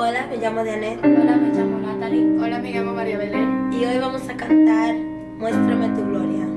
Hola, me llamo Dianet. Hola, me llamo Natalie. Hola, me llamo María Belén. Y hoy vamos a cantar Muéstrame tu gloria.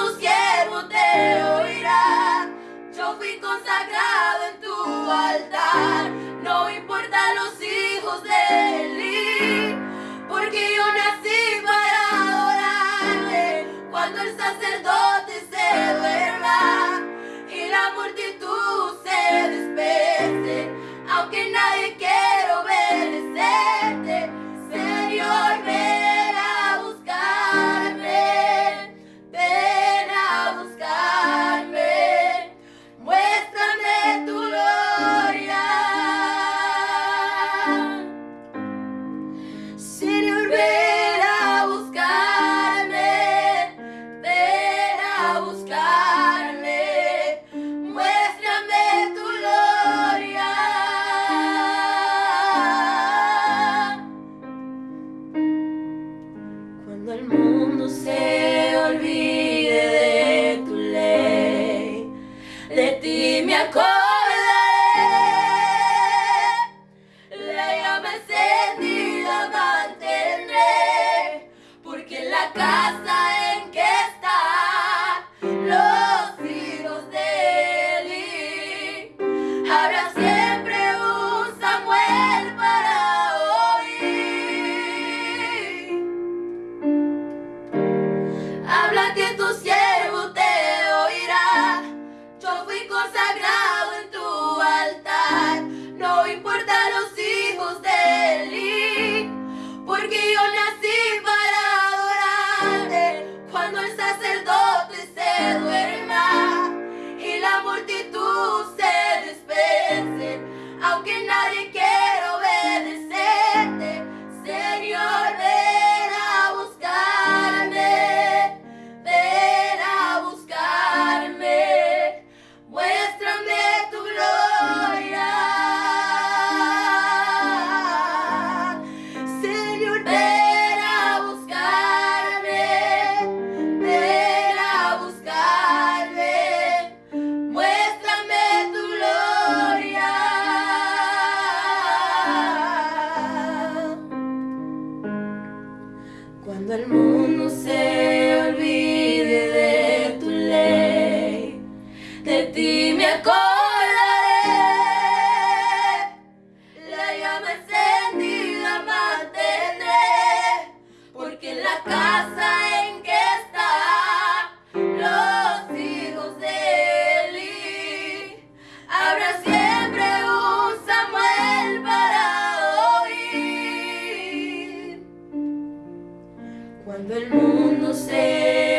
tu siervo te oirá. Yo fui consagrado en tu altar, no importa los hijos de Eli, porque yo nací para adorarte. Cuando el sacerdote se duerma y la multitud se despese, aunque nadie quiera. Record! sacerdote. Cuando el mundo se Cuando el mundo se